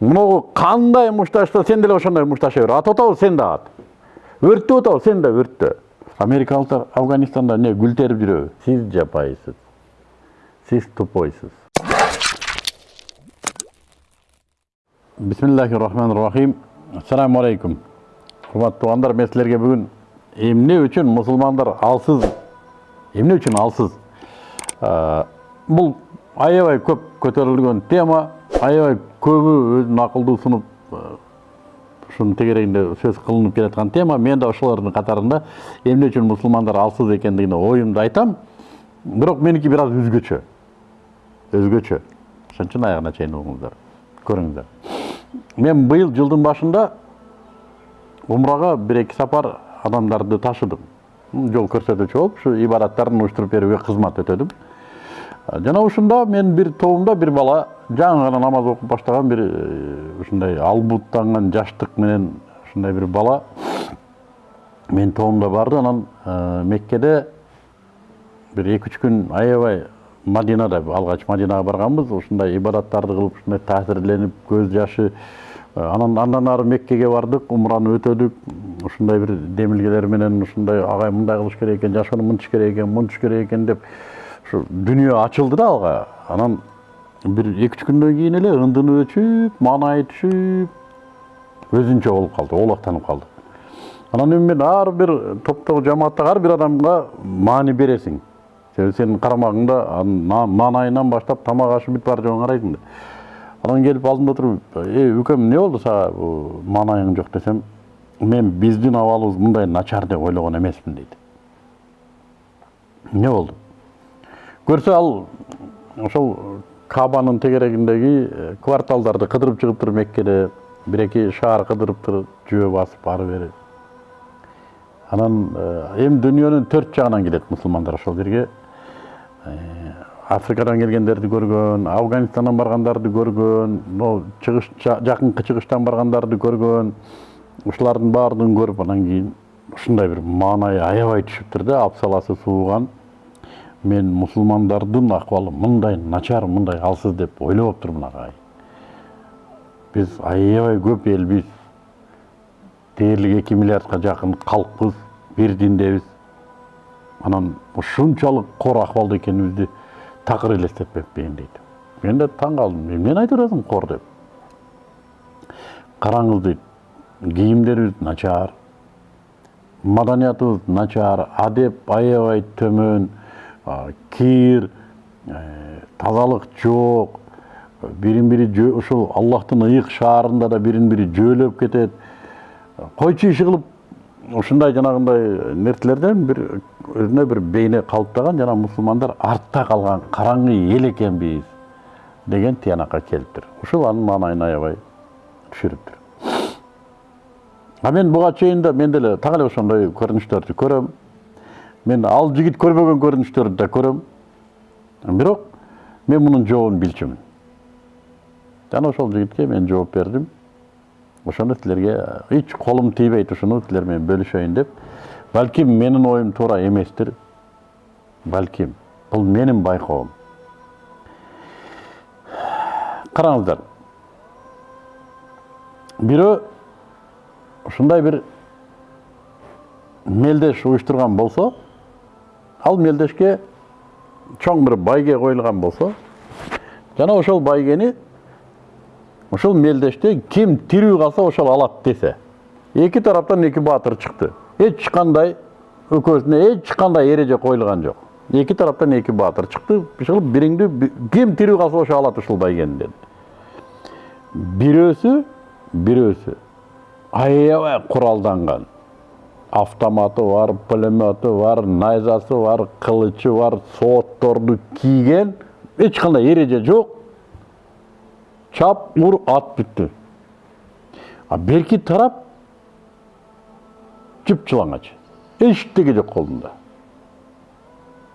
мынау қандай мушташты сен деле ошондой мушташа бер атып атабы сен да ат өрттөп атабы сен да өрттө америкалыктар афганистанда эмне гүл терип жүрөбү сиз жапайсыз сиз тупойсуз бисмиллахи рахмани рахим ассаламу алейкум урматтуу туугандар мен силерге бүгүн эмне үчүн мусулмандар алсыз эмне үчүн алсыз бул аябай көп көтөрүлгөн тема аябай көбү өзүнүн акылдуу сунуп ушунун тегерегинде сөз кылынып келаткан тема. Мен да ошолордун катарында эмне үчүн мусулмандар алсыз экендигине оюмду айтам. Бирок меники бир аз өзгөчө өзгөчө ошон үчүн аягына чейин угуңуздар көрүңүздөр мен быйыл жылдын башында умрага бир эки сапар адамдарды ташыдым. Жол көрсөтүүчү болуп ушу ибадаттарын уюштуруп берүүгө кызмат өтөдүм жана ушунда мен бир тобумда бир бала жаңы гана намаз окуп баштаган бир ушундай албуттанган жаштык менен ушундай бир бала менин тобумда барды. Анан меккеде бир эки үч күн аябай мадинада алгач мадинага барганбыз. Ушундай ибадаттарды кылып ушундай таасирленип көз жашы анан андан ары меккеге бардык умраны өтөдүк. Ушундай бир демилгелер менен ушундай агай мындай кылыш керек экен жашоону мынтиш керек экен мынтиш керек экен деп дүнүйө ачылды да алга анан бир эки үч күндөн кийин эле ындыны өчүп маанайы түшүп өзүнчө болуп калды оолактанып калды анан эми мен ар бир топтогу жамааттагы ар бир адамга маани бересиң себеби сенин карамагыңда маанайынан баштап тамак ашы бүт баары жогун карайсың да анан келип алдымда туруп эй үкем эмне болду сага маанайың жок десем мен биздин абалыбыз мындай начар деп ойлогон эмесмин дейт эмне болду көрсө ал ошол кабанын тегерегиндеги кварталдарды кыдырып чыгыптыр меккеде бир эки шаар кыдырыптыр жөө басып ары бери анан эми дүнүйөнүн төрт жагынан келет мусулмандар ошол жерге. Африкадан келгендерди көргөн афганистандан баргандарды көргөн могу чыгыш жакынкы чыгыштан баргандарды көргөн ушулардын баардыгын көрүп анан кийин ушундай бир маанайы аябай түшүптүр да абсаласы сууган мен мусулмандардын акыбалы мындай начар мындай алсыз деп ойлобоптурмун агай биз аябай көп элбиз дээрлик эки миллиардка жакын калкпыз бир диндебиз анан ушунчалык кор акыбалда экенибизди такыр элестетпепмин дейт мен да таң калдым эмнени айтып атасың кор деп. Караңыз дейт кийимдерибиз начар маданиятыбыз начар адеп аябай төмөн кир тазалык жок бирин бири ушул аллахтын ыйык шаарында да бирин бири жөөлөп кетет койчу иши кылып ушундай жанагындай нерселерден бир өзүнө бир бейне калыптаган жана мусулмандар артта калган караңгы эл экенбиз деген тыянакка келиптир ушул анын маанайын аябай түшүрүптүр а мен буга чейин мен деле так эле ошондой көрүнүштөрдү мен ал жигит көрбөгөн көрүнүштөрдү да көрөм бирок мен мунун жообун билчүмүн жана ошол жигитке мен жооп бердим ошону силерге эч колум тийбейт ушуну силер менен бөлүшөйүн деп. Балким менин оюм туура эместир балким бул менин байкоом караңыздар бирөө ушундай бир мелдеш уюштурган болсо ал мелдешке чоң бир байге коюлган болсо жана ошол байгени ошол мелдеште ким тирүү калса ошол алат десе эки тараптан эки баатыр чыкты. Эч кандай экөөсүнө эч кандай эреже коюлган жок. Эки тараптан эки баатыр чыкты. Чыгып бириңди ким тирүү калса ошо алат ушул байгени деди бирөөсү бирөөсү аябай куралданган автоматы бар пулемети бар найзасы бар кылычы бар соотторду кийген эч кандай эреже жок чап ур ат бүттү а берки тарап жып жылаңач эчтеке жок колунда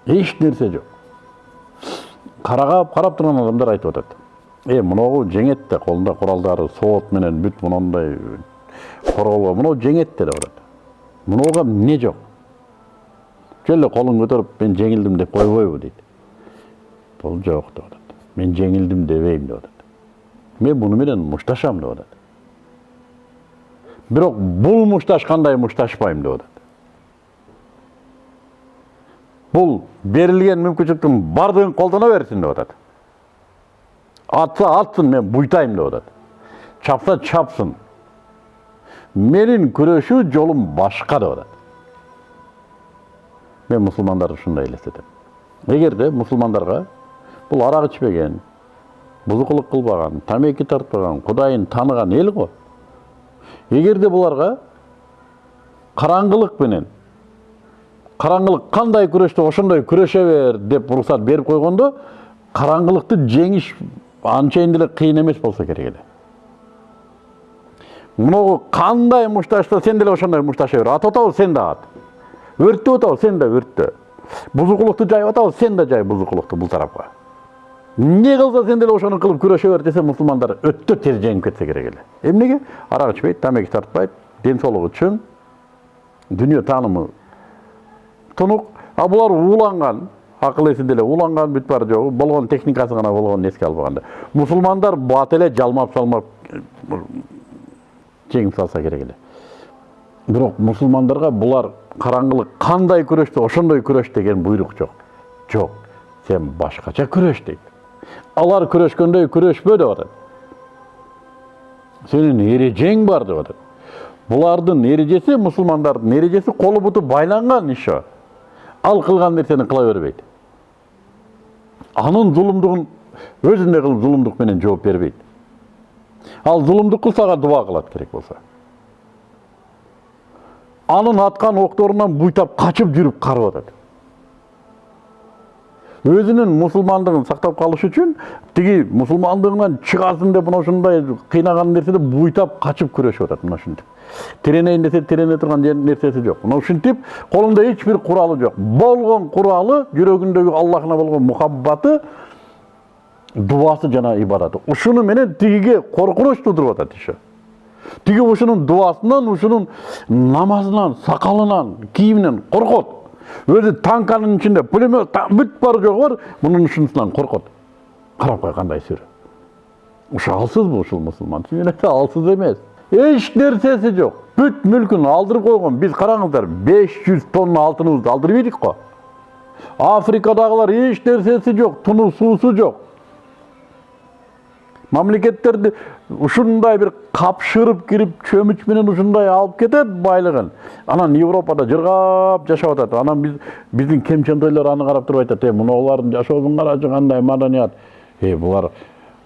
эч нерсе жок карап карап турган адамдар айтып э мыногу жеңет да колунда куралдары соот менен бүт мондай корголгон мынау жеңет деп атат мынуга эмне жок жөн эле колун көтөрүп мен жеңилдим деп койбойбу дейт бул жок деп атат мен жеңилдим дебейм деп атат мен буну менен мушташам деп атат бирок бул мушташкандай мушташпайм деп атат бул берилген мүмкүнчүлүктүн баардыгын колдоно берсин деп атат атса атсын мен буйтайм деп атат чапса чапсын менин күрөшүү жолум башка деп атат мен мусулмандарды ушундай элестетем эгерде мусулмандарга бул арак ичпеген бузукулук кылбаган тамеки тартпаган кудайын тааныган эл го эгерде буларга караңгылык менен караңгылык кандай күрөштү ошондой күрөшө бер деп уруксат берип койгондо караңгылыкты жеңиш анчейин деле кыйын эмес болсо керек эле могу кандай мушташса сен деле ошондой мушташа бер атып атабыз сен да ат өрттөп атабыз сен да өрттө бузукулукту жайып атабыз сен да жай бузукулукту бул тарапка эмне кылса сен деле ошону кылып күрөшө бер десе мусулмандар өтө тез жеңип кетсе керек эле эмнеге арак ичпейт тамеки тартпайт ден соолугу чың дүйнө таанымы тунук а булар ууланган акыл эси деле ууланган бүт баары жок болгон техникасы гана болгонун эске албаганда мусулмандар бат эле жалмап салмап жеңип салса керек эле бирок мусулмандарга булар караңгылык кандай күрөштү ошондой күрөш деген буйрук жок. Жок сен башкача күрөш дейт. Алар күрөшкөндөй күрөшпө деп атат. Сенин эрежең бар деп атат. Булардын эрежеси мусулмандардын эрежеси колу буту байланган еще ал кылган нерсени кыла бербейт. Анын зулумдугун өзүндөй кылып зулумдук менен жооп бербейт. Ал зулумдук кылса ага дуба кылат керек болсо анын аткан окторунан буйтап качып жүрүп карып атат өзүнүн мусулмандыгын сактап калыш үчүн тиги мусулмандыгынан чыгасын деп мына ушундай кыйнаган нерседе буйтап качып күрөшүп атат мына ушинтип тиренейин десе тирене турган нерсеси жок мына ушинтип колунда эч бир куралы жок болгон куралы жүрөгүндөгү аллахына болгон мухаббаты дубасы жана ибадаты ушуну менен тигиге коркунуч туудуруп атат еще тиги ушунун дубасынан ушунун намазынан сакалынан кийиминен коркот өзү танканын ичинде пулемет бүт баары жогу бар мунун ушунусунан коркот карап кой кандай сүрө ушу алсызбы ушул мусулман алсыз эмес эч нерсеси жок бүт мүлкүн алдырып койгон биз караңыздар беш жүз тонна алтыныбызды алдырып ийдик го африкадагылар эч нерсеси жок туну суусу жок мамлекеттерди ушундай бир капшырып кирип чөмүч менен алып кетет байлыгын анан европада жыргап жашап атат анан биз биздин кемчентойлор аны карап туруп айтат э мунулардын жашоосун карачы кандай маданият? Э булар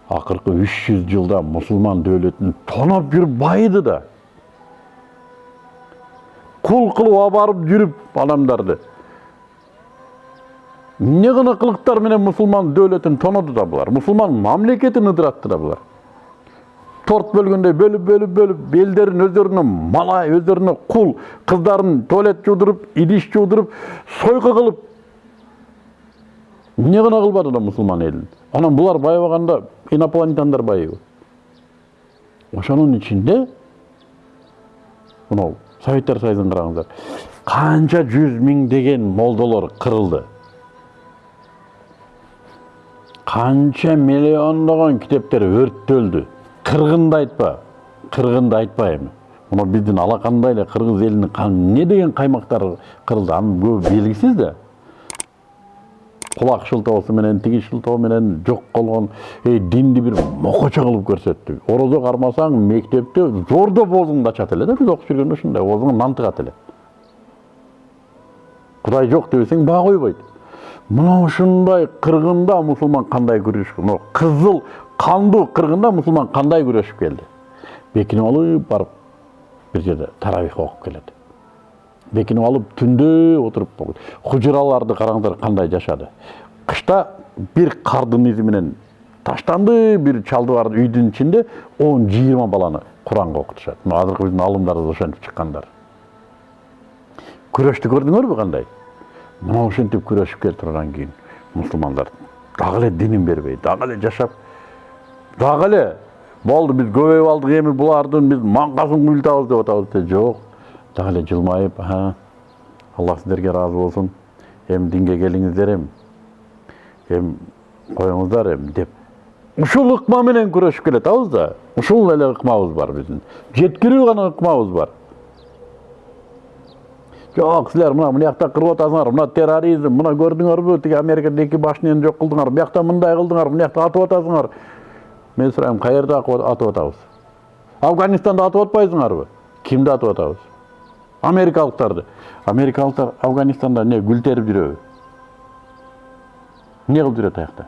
акыркы үч жүз жылда мусулман дөөлөтүн тоноп жүрүп байыды да. Кул кылып алып барып жүрүп адамдарды эмне гана кылыктар менен мусулман дөөлөтүн тоноду да булар мусулман мамлекетин ыдыратты да булар торт бөлгөндөй бөлүп бөлүп бөлүп элдерин өздөрүнө малай өздөрүнө кул кыздарын туалет жуудуруп идиш жуудуруп сойку кылып эмне гана кылбады да мусулман элин анан булар байыбаганда инопланетяндар байыбы ошонун ичинде мынау советтер союзун караңыздар канча жүз миңдеген молдолор кырылды қанша миллиондаған кітаптар өрттөлді. Қырғынды айтпа қырғынды айтпа эми мына биздин алакандай эле кыргыз элинин эмне деген каймактары кырылды анын көбү белгисиз да кулак шылтоосу менен тиги шылтоо менен жок болгон динди бир мокочо кылып көрсөттү орозо кармасаң мектепте зордоп оозуңду ачат эле да биз окуп жүргөндө ушундай оозуңан нан тыгат эле кудай жок дебесең баа койбойт мына ушундай кыргында мусулман кандай күрөшүп мына кызыл кандуу кыргында мусулман кандай күрөшүп келди бекинип алып барып бир жерде таравих окуп келет бекинип алып түндө отуруп хужураларды караңыздар кандай жашады. Кышта бир кардын изи менен таштанды бир чалды бар үйдүн ичинде он жыйырма баланы куранга окутушат мына азыркы биздин алымдарыбыз ошентип чыккандар күрөштү көрдүңөрбү кандай мына ушинтип күрөшүп келе тургандан кийин мусулмандар дагы эле динин бербей дагы эле жашап дагы эле болду биз көбөйүп алдык эми булардын биз маңкасын куйлтабыз деп атабыз жок дагы эле жылмайып аллах сиздерге ыраазы болсун эми динге келиңиздер эми эми коюңуздар эми деп ушул ыкма менен күрөшүп келатабыз да ушул эле ыкмабыз бар биздин жеткирүү гана ыкмабыз бар. Жок силер мына мына кырып атасыңар мына терроризм мына көрдүңөрбү тиги америкада эки башнияны жок кылдыңар биякта мындай кылдыңар мына жакта атып атасыңар мен сурайм каерде атып атабыз афганистанда атып атпайсыңарбы кимди атып атабыз америкалыктарды америкалыктар афганистанда эмне гүл терип жүрөбү эмне кылып жүрөт аякта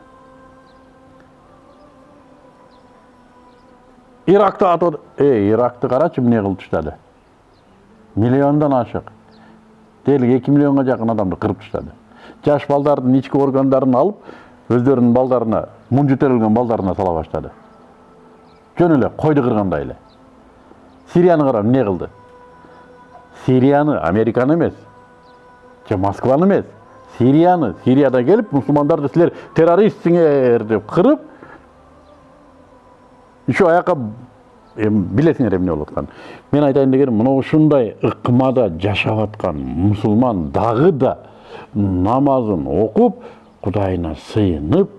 иракты атып эй иракты карачы эмне кылып таштады миллиондон ашык дээрлик эки миллионго жакын адамды кырып таштады жаш балдардын ички органдарын алып өздөрүнүн балдарына мунжу терилген балдарына сала баштады жөн эле койду кыргандай эле. Сирияны кара эмне кылды? Сирияны американы эмес же москваны эмес сирияны сирияда келип мусулмандарды силер террористсиңер деп кырып еще аяка эми билесиңер эмне болуп атканын мен айтайын дегеним мына ушундай ыкмада жашап аткан мусулман дагы да намазын окуп кудайына сыйынып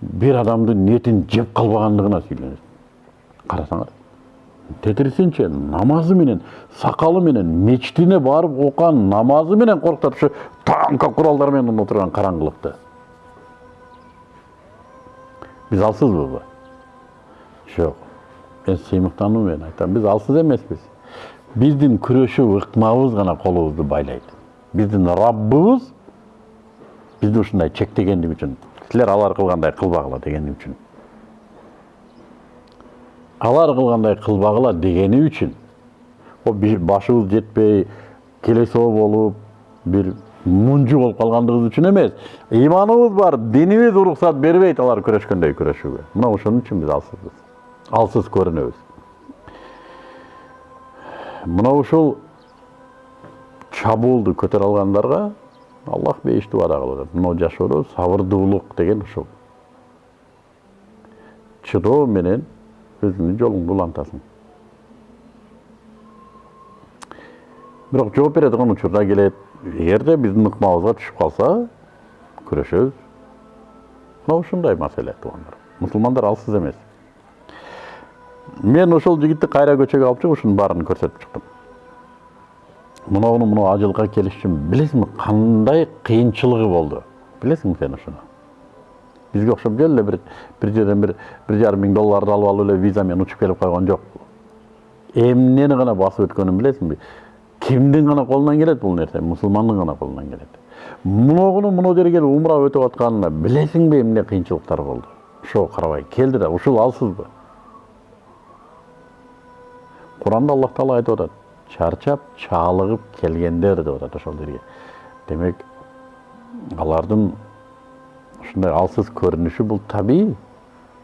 бир адамдын этин жеп калбагандыгына сүйлөнөт карасаңар тетирисинче намазы менен сакалы менен мечитине барып окуган намазы менен коркутат ушу танка куралдар менен отурган караңгылыкты биз алсызбызбы жок мен сыймыктануу менен айтам биз алсыз эмеспиз биздин күрөшүү ыкмабыз гана колубузду байлайт биздин раббыбыз бизди ушундай чектегендиги үчүн силер алар кылгандай кылбагыла дегени үчүн алар кылгандай кылбагыла дегени үчүн башыбыз жетпей келесоо болуп бир мунжу болуп калгандыгыбыз үчүн эмес ыйманыбыз бар динибиз уруксат бербейт алар күрөшкөндөй күрөшүүгө мына ошон үчүн биз алсызбыз алсыз көрінеміз. Мына ушул чабуулду көтөрө алгандарга аллах бейишти убада кылып атат мына жашоодо сабырдуулук деген ушул чыдоо менен өзүңдүн жолуңду улантасың бирок жооп бере турган учурда келет эгерде биздин ыкмабызга түшүп калса күрөшөбүз мына ушундай маселе туугандар мусулмандар алсыз эмес мен ошол жигитти кайра көчөгө алып чыгып ушунун баарын көрсөтүп чыктым. Мынауну мынау ажылга келиш үчүн билесиңби кандай кыйынчылыгы болду? Билесиңби сен ушуну бизге окшоп жөн эле бир бир жерден бир бир жарым миң долларды алып алып эле виза менен учуп келип койгон жок. Эмнени гана басып өткөнүн билесиңби? Кимдин гана колунан келет бул нерсе? Мусулмандын гана колунан келет. Муногуну мына жерге умра өтүп атканына билесиңби эмне кыйынчылыктар болду? Ошого карабай келди да ушул алсызбы? Құранда аллах тағала айтып жатады шаршап чалығып келгендер деп жатады ошол жерге демек алардын ушундай алсыз көрүнүшү бул табий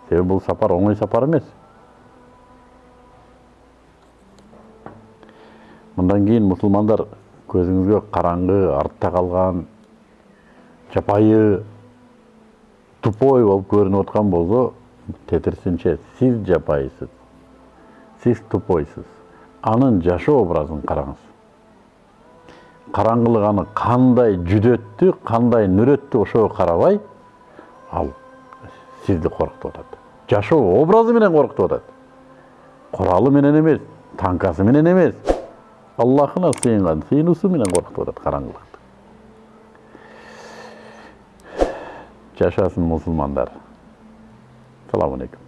себеби бул сапар оңой сапар эмес мындан кийин мусулмандар көзүңүзгө караңгы артта калган жапайы тупой болуп көрүнүп аткан болсо тетирсинче сиз жапайысыз сиз тупойсуз анын жашоо образын караңыз караңгылык аны кандай жүдөттү кандай нүрөттү ошого карабай ал сизди коркутуп атат жашоо образы менен коркутуп атат куралы менен эмес танкасы менен эмес аллахына сыйынган сыйынуусу менен коркутуп атат караңгылыкты жашасын мусулмандар саламу алейкум.